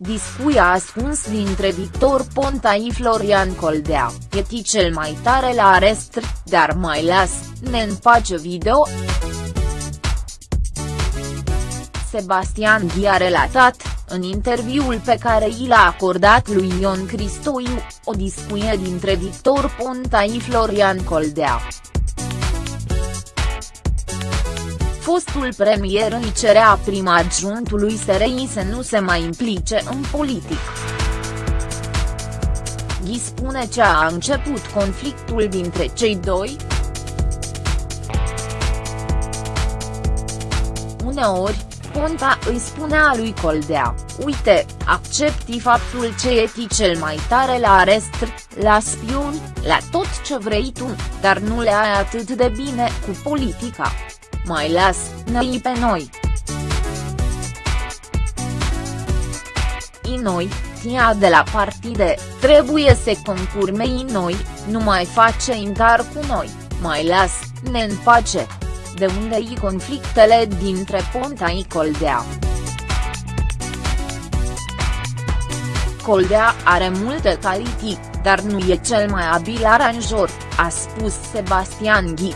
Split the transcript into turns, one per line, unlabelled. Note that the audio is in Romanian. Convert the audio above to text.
discuie ascuns dintre Victor Ponta și Florian Coldea, e cel mai tare la arest, dar mai las, ne împace video. Sebastian Ghi a relatat, în interviul pe care i l-a acordat lui Ion Cristoiu, o discuție dintre Victor Ponta și Florian Coldea. Fostul premier îi cerea prima adjuntului SRI să nu se mai implice în politic. Ghi spune ce a început conflictul dintre cei doi. Uneori, Ponta îi spunea lui Coldea, uite, accepti faptul ce e cel mai tare la arest, la spion, la tot ce vrei tu, dar nu le ai atât de bine cu politica. Mai las, ne pe noi. I noi, tia de la partide, trebuie să concurmei noi, nu mai face intar cu noi, mai las, ne în pace de unde i conflictele dintre Ponta și Coldea. Coldea are multe calități, dar nu e cel mai abil aranjor, a spus Sebastian Ghi.